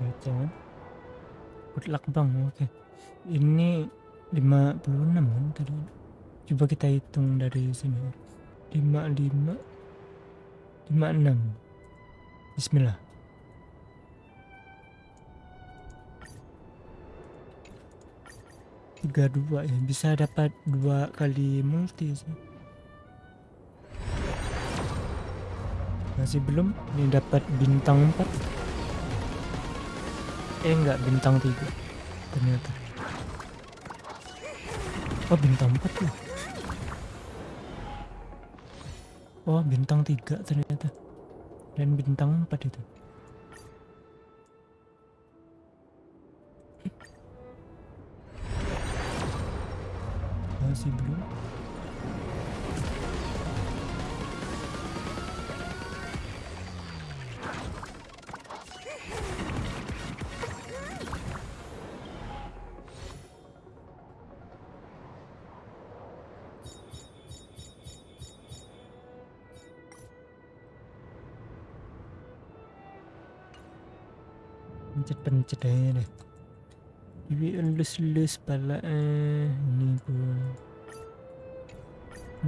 baca kan? Luck bang oke. Ini 56 kan? Tadi coba kita hitung dari sini. 55 56 bismillah. tiga dua ya. Bisa dapat dua kali multi sih. Masih belum? Ini dapat bintang 4 eh enggak bintang 3 ternyata. Oh bintang 4 tuh oh bintang 3 ternyata. Dan bintang 4 itu. Masih belum pencet-pencet aja deh. Ibi elus-elus pala eh ini pun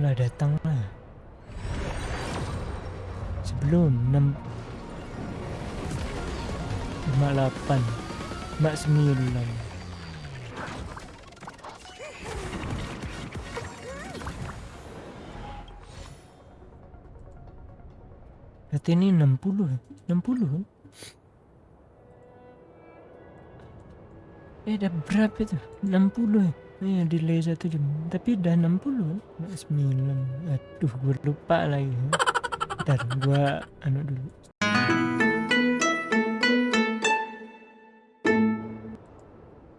lah datang lah. Sebelum 6 58 mak 9 Berarti ini 60 60 kan? Eh dah berapa itu? 60 ya? Eh? Delay satu jam. Tapi dah 60 kan? 9 Aduh gue lupa lagi. Ntar gue anu dulu.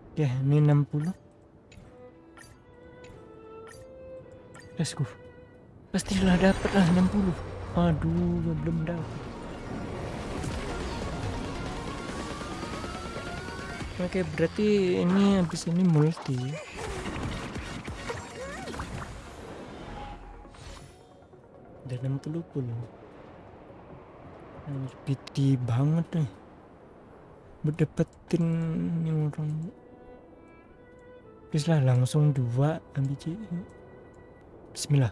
Oke ini 60 Let's go. Pastilah dapet lah 60 Aduh belum dapet Oke berarti ini habis ini multi. Dan 60 puluh piti banget nih. Dapetin ini orang. Lah langsung dua ambil Bismillah.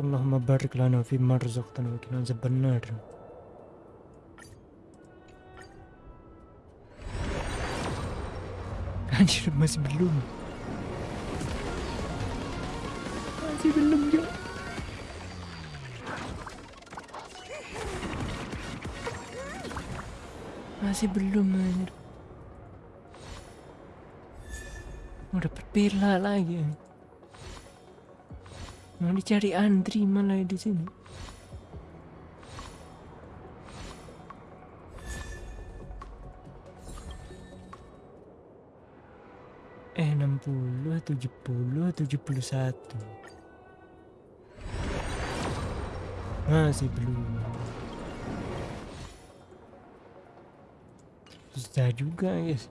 Allahumma barik lana fi marzaqtana wa kina sebenar Anjir masih belum. Masih belum juga Masih belum anjir. Udah berbela lagi Mau dicari Andri malah di sini Eh 60, 70, 71 Masih belum. Susah juga guys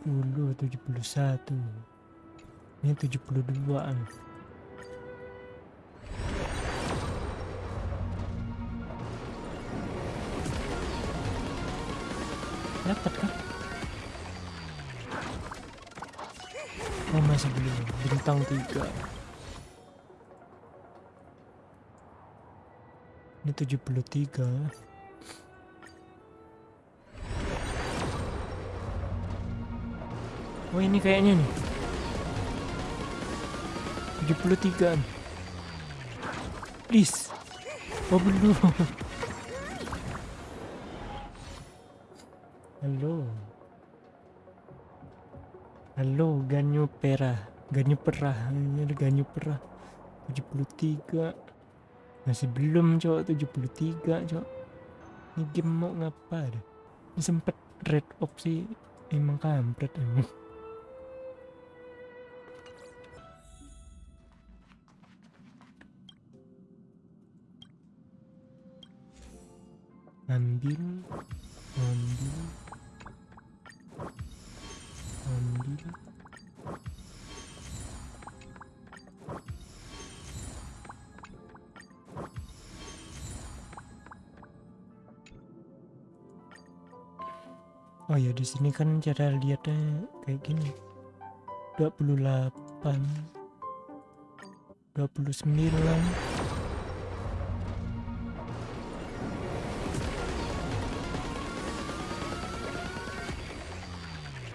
70, 71 ini 72an dapat kan oh masih belum. Bintang 3 ini 73 Oh ini kayaknya nih. 73 nih. Please. Oh belum Halo. Halo Ganyo Pera. Ganyo Perah Ini ada Ganyo Perah 73 Masih belum cowok 73 cowok Ini game mau ngapa deh Ini sempet red opsi Emang kampret emang ambil ambil ambil Oh ya di sini kan cara lihatnya kayak gini. 28 29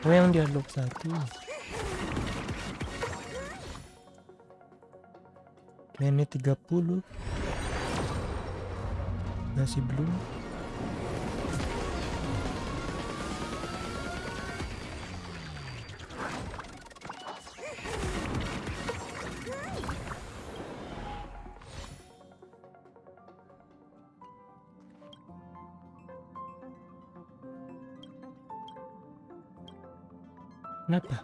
Oh yang dialog satu? Ini 30 Masih belum Kenapa?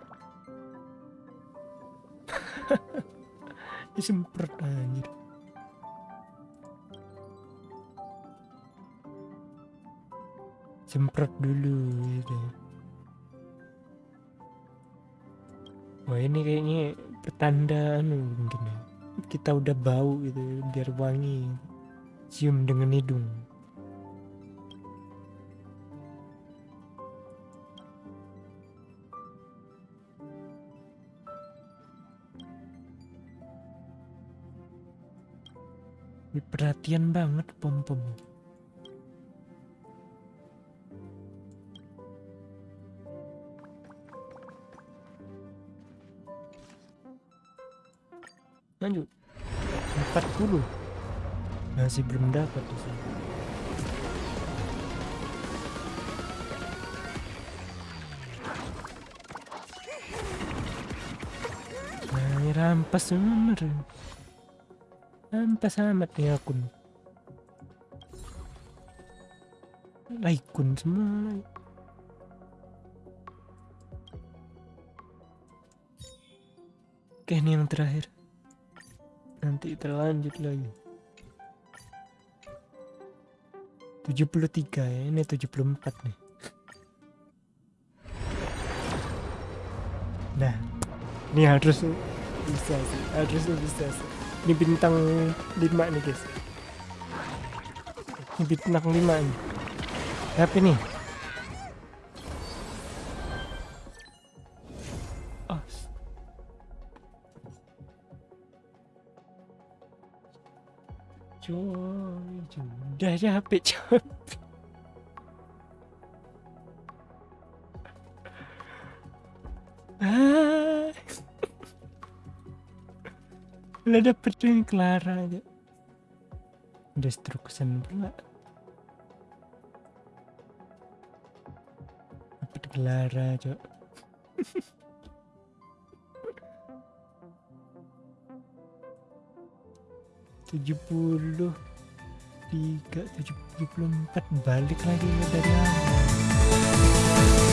Disemprot anjir. Semprot dulu gitu. Wah ini kayaknya pertanda anu mungkin ya. Kita udah bau gitu biar wangi. Cium dengan hidung. Perhatian banget pom pom lanjut 40 masih belum dapat di sini nah ini rampas bener Ampas amat nih akun. Laikun semua. Oke ini yang terakhir. Nanti terlanjut lagi. 73 ya, ini 74 nih. Nah, ini harus bisa sih, harus bisa sih ini bintang 5 nih guys. Ini bintang 5 nih. Tapi nih oh. coy sudah capek capek udah dapet yang Clara aja. Destruction pula. Dapet Clara cok? tujuh puluh tiga tujuh puluh empat balik lagi dari awal